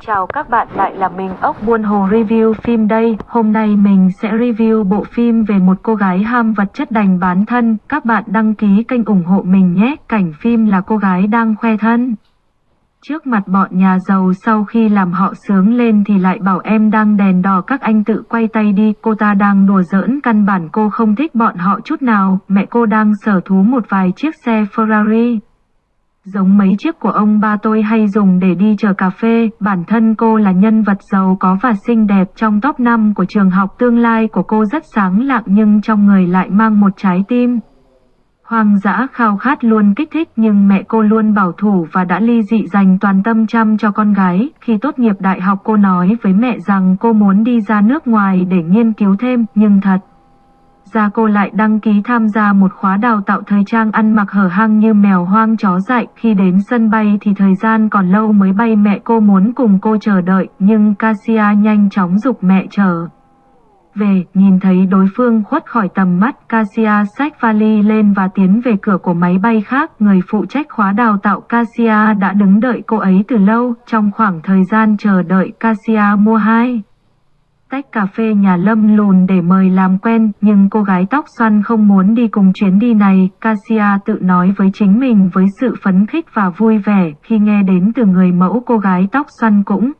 Chào các bạn, lại là mình, ốc buôn hồ review phim đây. Hôm nay mình sẽ review bộ phim về một cô gái ham vật chất đành bán thân. Các bạn đăng ký kênh ủng hộ mình nhé. Cảnh phim là cô gái đang khoe thân. Trước mặt bọn nhà giàu sau khi làm họ sướng lên thì lại bảo em đang đèn đỏ, các anh tự quay tay đi. Cô ta đang đùa giỡn, căn bản cô không thích bọn họ chút nào. Mẹ cô đang sở thú một vài chiếc xe Ferrari giống mấy chiếc của ông ba tôi hay dùng để đi chờ cà phê. Bản thân cô là nhân vật giàu có và xinh đẹp trong top 5 của trường học tương lai của cô rất sáng lạng nhưng trong người lại mang một trái tim. Hoang dã khao khát luôn kích thích nhưng mẹ cô luôn bảo thủ và đã ly dị dành toàn tâm chăm cho con gái. Khi tốt nghiệp đại học cô nói với mẹ rằng cô muốn đi ra nước ngoài để nghiên cứu thêm, nhưng thật ra cô lại đăng ký tham gia một khóa đào tạo thời trang ăn mặc hở hang như mèo hoang chó dại. Khi đến sân bay thì thời gian còn lâu mới bay mẹ cô muốn cùng cô chờ đợi, nhưng Cassia nhanh chóng dục mẹ chờ. Về, nhìn thấy đối phương khuất khỏi tầm mắt, Cassia xách vali lên và tiến về cửa của máy bay khác. Người phụ trách khóa đào tạo Cassia đã đứng đợi cô ấy từ lâu. Trong khoảng thời gian chờ đợi, Cassia mua hai tách cà phê nhà Lâm lùn để mời làm quen, nhưng cô gái tóc xoăn không muốn đi cùng chuyến đi này. Cassia tự nói với chính mình với sự phấn khích và vui vẻ khi nghe đến từ người mẫu cô gái tóc xoăn cũng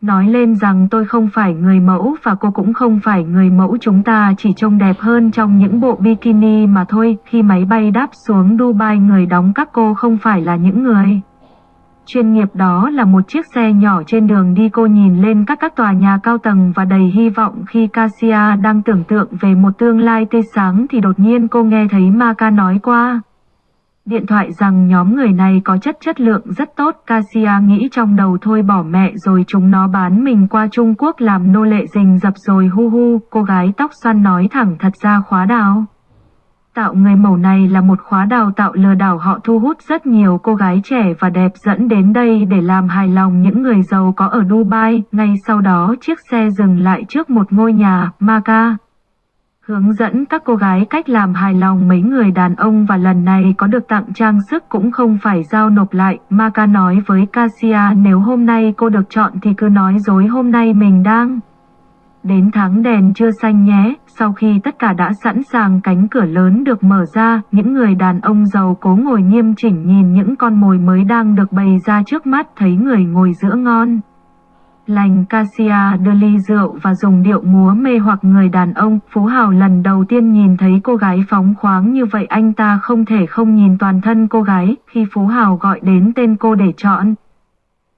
nói lên rằng tôi không phải người mẫu và cô cũng không phải người mẫu chúng ta chỉ trông đẹp hơn trong những bộ bikini mà thôi. Khi máy bay đáp xuống Dubai người đóng các cô không phải là những người chuyên nghiệp đó là một chiếc xe nhỏ trên đường đi cô nhìn lên các các tòa nhà cao tầng và đầy hy vọng khi Cassia đang tưởng tượng về một tương lai tươi sáng thì đột nhiên cô nghe thấy Maka nói qua. Điện thoại rằng nhóm người này có chất chất lượng rất tốt, Cassia nghĩ trong đầu thôi bỏ mẹ rồi chúng nó bán mình qua Trung Quốc làm nô lệ rình dập rồi hu hu, cô gái tóc xoăn nói thẳng thật ra khóa đào tạo người mẫu này là một khóa đào tạo lừa đảo họ thu hút rất nhiều cô gái trẻ và đẹp dẫn đến đây để làm hài lòng những người giàu có ở Dubai. Ngay sau đó chiếc xe dừng lại trước một ngôi nhà, Maca. Hướng dẫn các cô gái cách làm hài lòng mấy người đàn ông và lần này có được tặng trang sức cũng không phải giao nộp lại. Maca nói với Cassia nếu hôm nay cô được chọn thì cứ nói dối hôm nay mình đang Đến tháng đèn chưa xanh nhé, sau khi tất cả đã sẵn sàng cánh cửa lớn được mở ra, những người đàn ông giàu cố ngồi nghiêm chỉnh nhìn những con mồi mới đang được bày ra trước mắt thấy người ngồi giữa ngon. Lành Cassia đưa ly rượu và dùng điệu múa mê hoặc người đàn ông, Phú Hào lần đầu tiên nhìn thấy cô gái phóng khoáng như vậy anh ta không thể không nhìn toàn thân cô gái, khi Phú Hào gọi đến tên cô để chọn,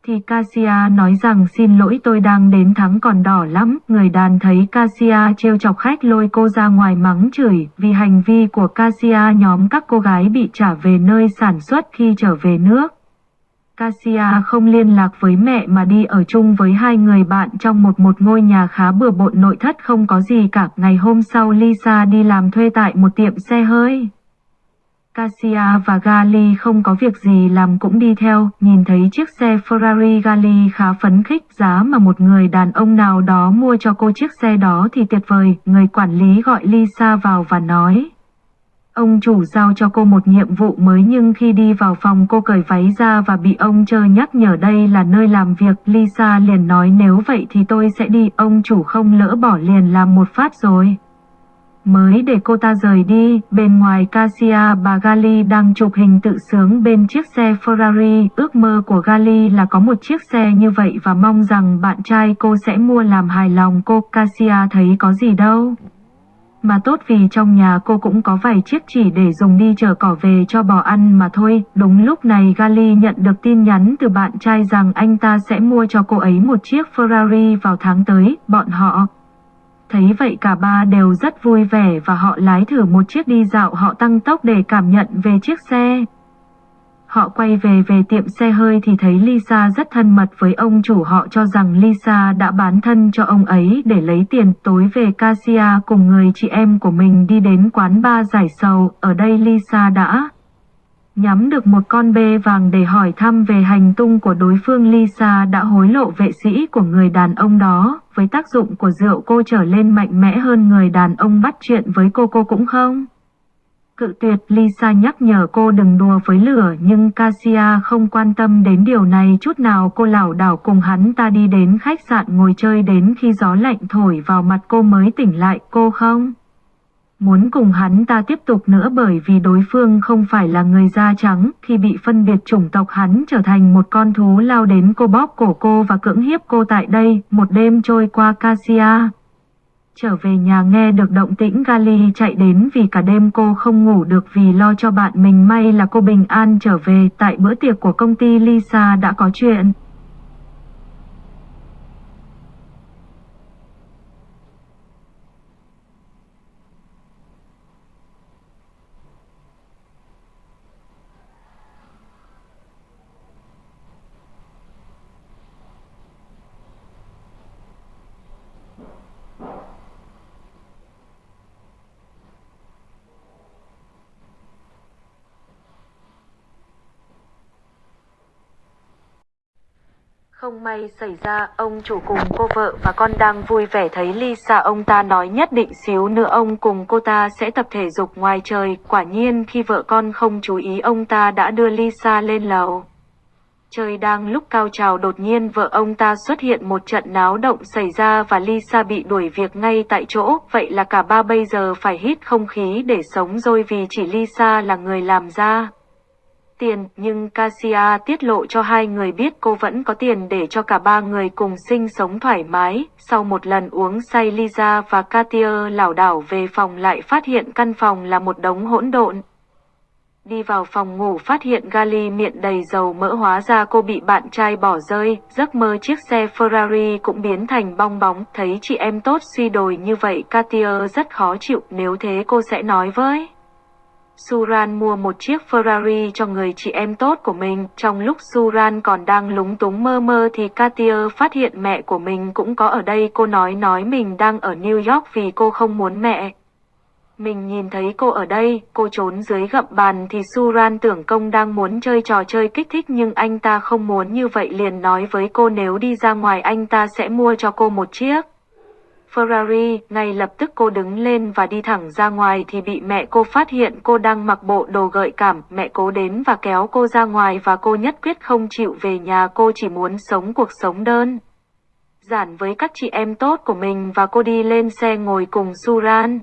thì Cassia nói rằng, xin lỗi, tôi đang đến thắng còn đỏ lắm. Người đàn thấy Cassia trêu chọc khách lôi cô ra ngoài mắng chửi vì hành vi của Cassia nhóm các cô gái bị trả về nơi sản xuất khi trở về nước. Cassia không liên lạc với mẹ mà đi ở chung với hai người bạn trong một một ngôi nhà khá bừa bộn nội thất không có gì cả. Ngày hôm sau, Lisa đi làm thuê tại một tiệm xe hơi. Cassia và Gali không có việc gì làm cũng đi theo, nhìn thấy chiếc xe Ferrari Gali khá phấn khích giá mà một người đàn ông nào đó mua cho cô chiếc xe đó thì tuyệt vời, người quản lý gọi Lisa vào và nói. Ông chủ giao cho cô một nhiệm vụ mới nhưng khi đi vào phòng cô cởi váy ra và bị ông chờ nhắc nhở đây là nơi làm việc. Lisa liền nói nếu vậy thì tôi sẽ đi, ông chủ không lỡ bỏ liền làm một phát rồi. Mới để cô ta rời đi, bên ngoài Cassia bà Gali đang chụp hình tự sướng bên chiếc xe Ferrari. Ước mơ của Gali là có một chiếc xe như vậy và mong rằng bạn trai cô sẽ mua làm hài lòng cô. Cassia thấy có gì đâu. Mà tốt vì trong nhà cô cũng có vài chiếc chỉ để dùng đi chở cỏ về cho bò ăn mà thôi. Đúng lúc này Gali nhận được tin nhắn từ bạn trai rằng anh ta sẽ mua cho cô ấy một chiếc Ferrari vào tháng tới. Bọn họ Thấy vậy cả ba đều rất vui vẻ và họ lái thử một chiếc đi dạo họ tăng tốc để cảm nhận về chiếc xe. Họ quay về về tiệm xe hơi thì thấy Lisa rất thân mật với ông chủ họ cho rằng Lisa đã bán thân cho ông ấy để lấy tiền tối về Cassia cùng người chị em của mình đi đến quán ba giải sầu. Ở đây Lisa đã nhắm được một con bê vàng để hỏi thăm về hành tung của đối phương Lisa đã hối lộ vệ sĩ của người đàn ông đó, với tác dụng của rượu cô trở lên mạnh mẽ hơn người đàn ông bắt chuyện với cô cô cũng không. Cự tuyệt Lisa nhắc nhở cô đừng đùa với lửa nhưng Cassia không quan tâm đến điều này chút nào cô lảo đảo cùng hắn ta đi đến khách sạn ngồi chơi đến khi gió lạnh thổi vào mặt cô mới tỉnh lại cô không? Muốn cùng hắn ta tiếp tục nữa bởi vì đối phương không phải là người da trắng, khi bị phân biệt chủng tộc hắn trở thành một con thú lao đến cô bóp cổ cô và cưỡng hiếp cô tại đây, một đêm trôi qua Cassia. Trở về nhà nghe được động tĩnh Gali chạy đến vì cả đêm cô không ngủ được vì lo cho bạn mình, may là cô bình an trở về tại bữa tiệc của công ty Lisa đã có chuyện. Không may xảy ra, ông chủ cùng cô vợ và con đang vui vẻ thấy Lisa ông ta nói nhất định xíu nữa ông cùng cô ta sẽ tập thể dục ngoài trời. Quả nhiên khi vợ con không chú ý ông ta đã đưa Lisa lên lầu. Trời đang lúc cao trào đột nhiên vợ ông ta xuất hiện một trận náo động xảy ra và Lisa bị đuổi việc ngay tại chỗ. Vậy là cả ba bây giờ phải hít không khí để sống rồi vì chỉ Lisa là người làm ra tiền, nhưng Cassia tiết lộ cho hai người biết cô vẫn có tiền để cho cả ba người cùng sinh sống thoải mái. Sau một lần uống say Lisa và Katia lảo đảo về phòng lại phát hiện căn phòng là một đống hỗn độn. Đi vào phòng ngủ phát hiện Gali miệng đầy dầu mỡ hóa ra cô bị bạn trai bỏ rơi, giấc mơ chiếc xe Ferrari cũng biến thành bong bóng, thấy chị em tốt suy đồi như vậy Katia rất khó chịu, nếu thế cô sẽ nói với. Suran mua một chiếc Ferrari cho người chị em tốt của mình. Trong lúc Suran còn đang lúng túng mơ mơ thì Katia phát hiện mẹ của mình cũng có ở đây. Cô nói nói mình đang ở New York vì cô không muốn mẹ. Mình nhìn thấy cô ở đây, cô trốn dưới gậm bàn thì Suran tưởng công đang muốn chơi trò chơi kích thích nhưng anh ta không muốn như vậy liền nói với cô nếu đi ra ngoài anh ta sẽ mua cho cô một chiếc. Ferrari, ngay lập tức cô đứng lên và đi thẳng ra ngoài thì bị mẹ cô phát hiện cô đang mặc bộ đồ gợi cảm. Mẹ cố đến và kéo cô ra ngoài và cô nhất quyết không chịu về nhà cô chỉ muốn sống cuộc sống đơn. Giản với các chị em tốt của mình và cô đi lên xe ngồi cùng Suran.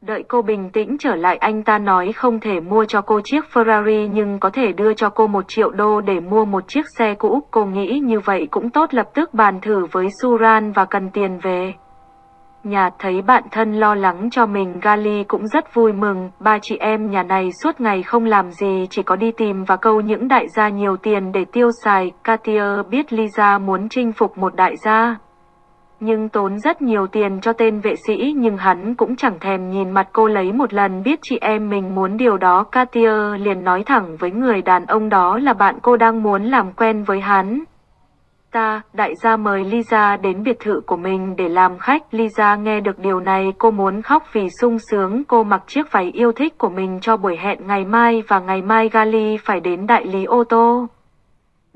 Đợi cô bình tĩnh trở lại anh ta nói không thể mua cho cô chiếc Ferrari nhưng có thể đưa cho cô một triệu đô để mua một chiếc xe cũ. Cô nghĩ như vậy cũng tốt lập tức bàn thử với Suran và cần tiền về. Nhà thấy bạn thân lo lắng cho mình Gali cũng rất vui mừng, ba chị em nhà này suốt ngày không làm gì chỉ có đi tìm và câu những đại gia nhiều tiền để tiêu xài. Katia biết Lisa muốn chinh phục một đại gia nhưng tốn rất nhiều tiền cho tên vệ sĩ nhưng hắn cũng chẳng thèm nhìn mặt cô lấy một lần biết chị em mình muốn điều đó Katia liền nói thẳng với người đàn ông đó là bạn cô đang muốn làm quen với hắn. Ta, đại gia mời Lisa đến biệt thự của mình để làm khách. Lisa nghe được điều này cô muốn khóc vì sung sướng. Cô mặc chiếc váy yêu thích của mình cho buổi hẹn ngày mai và ngày mai Gali phải đến đại lý ô tô.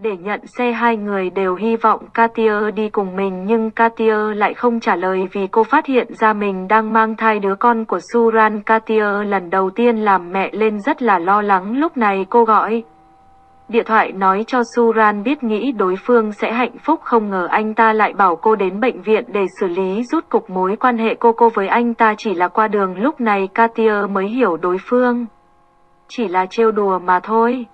Để nhận xe hai người đều hy vọng Katia đi cùng mình, nhưng Katia lại không trả lời vì cô phát hiện ra mình đang mang thai đứa con của Suran. Katia lần đầu tiên làm mẹ lên rất là lo lắng, lúc này cô gọi. Điện thoại nói cho Suran biết nghĩ đối phương sẽ hạnh phúc, không ngờ anh ta lại bảo cô đến bệnh viện để xử lý, rút cục mối quan hệ cô cô với anh ta chỉ là qua đường, lúc này Katia mới hiểu đối phương. Chỉ là trêu đùa mà thôi.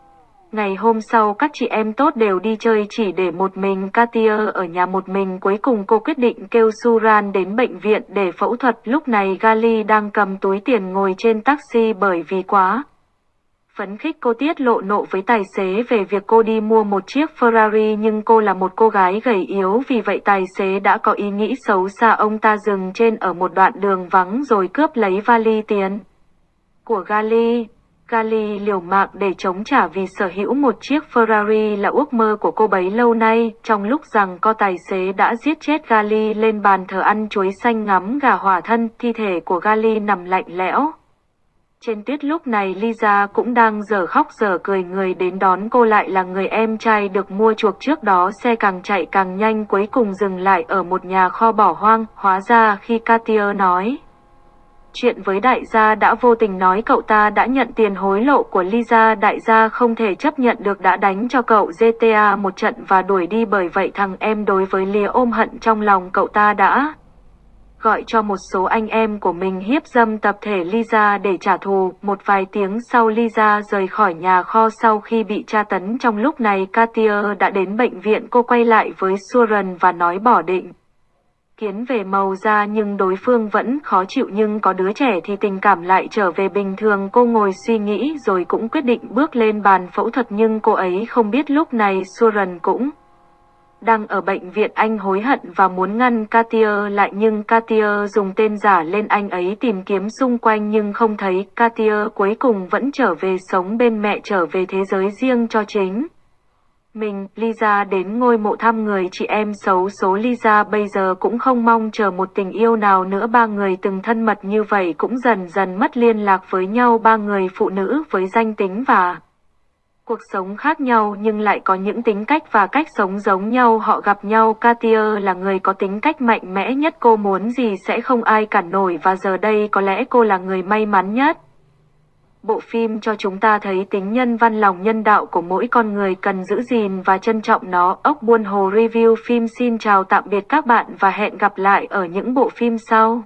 Ngày hôm sau, các chị em tốt đều đi chơi chỉ để một mình. Katia ở nhà một mình. Cuối cùng cô quyết định kêu Suran đến bệnh viện để phẫu thuật. Lúc này Gali đang cầm túi tiền ngồi trên taxi bởi vì quá. Phấn khích. Cô tiết lộ nộ với tài xế về việc cô đi mua một chiếc Ferrari, nhưng cô là một cô gái gầy yếu. Vì vậy tài xế đã có ý nghĩ xấu xa. Ông ta dừng trên ở một đoạn đường vắng rồi cướp lấy vali tiền của Gali. Gali liều mạng để chống trả vì sở hữu một chiếc Ferrari là ước mơ của cô bấy lâu nay, trong lúc rằng co tài xế đã giết chết Gali lên bàn thờ ăn chuối xanh ngắm gà hỏa thân, thi thể của Gali nằm lạnh lẽo. Trên tuyết lúc này Lisa cũng đang giờ khóc giờ cười người đến đón cô lại là người em trai được mua chuộc trước đó xe càng chạy càng nhanh cuối cùng dừng lại ở một nhà kho bỏ hoang, hóa ra khi Katia nói chuyện với đại gia đã vô tình nói cậu ta đã nhận tiền hối lộ của Lisa, đại gia không thể chấp nhận được đã đánh cho cậu GTA một trận và đuổi đi bởi vậy thằng em đối với Lia ôm hận trong lòng cậu ta đã gọi cho một số anh em của mình hiếp dâm tập thể Lisa để trả thù. Một vài tiếng sau Lisa rời khỏi nhà kho sau khi bị tra tấn, trong lúc này Katia đã đến bệnh viện, cô quay lại với Suren và nói bỏ định. Kiến về màu da nhưng đối phương vẫn khó chịu nhưng có đứa trẻ thì tình cảm lại trở về bình thường. Cô ngồi suy nghĩ rồi cũng quyết định bước lên bàn phẫu thuật nhưng cô ấy không biết lúc này Suran cũng đang ở bệnh viện. Anh hối hận và muốn ngăn Katia lại nhưng Katia dùng tên giả lên anh ấy tìm kiếm xung quanh nhưng không thấy. Katia cuối cùng vẫn trở về sống bên mẹ trở về thế giới riêng cho chính. Mình, Lisa đến ngôi mộ thăm người chị em xấu số Lisa bây giờ cũng không mong chờ một tình yêu nào nữa. Ba người từng thân mật như vậy cũng dần dần mất liên lạc với nhau. Ba người phụ nữ với danh tính và cuộc sống khác nhau nhưng lại có những tính cách và cách sống giống nhau. Họ gặp nhau Katia là người có tính cách mạnh mẽ nhất. Cô muốn gì sẽ không ai cản nổi và giờ đây có lẽ cô là người may mắn nhất. Bộ phim cho chúng ta thấy tính nhân văn lòng nhân đạo của mỗi con người cần giữ gìn và trân trọng nó. Ốc Buôn Hồ Review phim xin chào tạm biệt các bạn và hẹn gặp lại ở những bộ phim sau.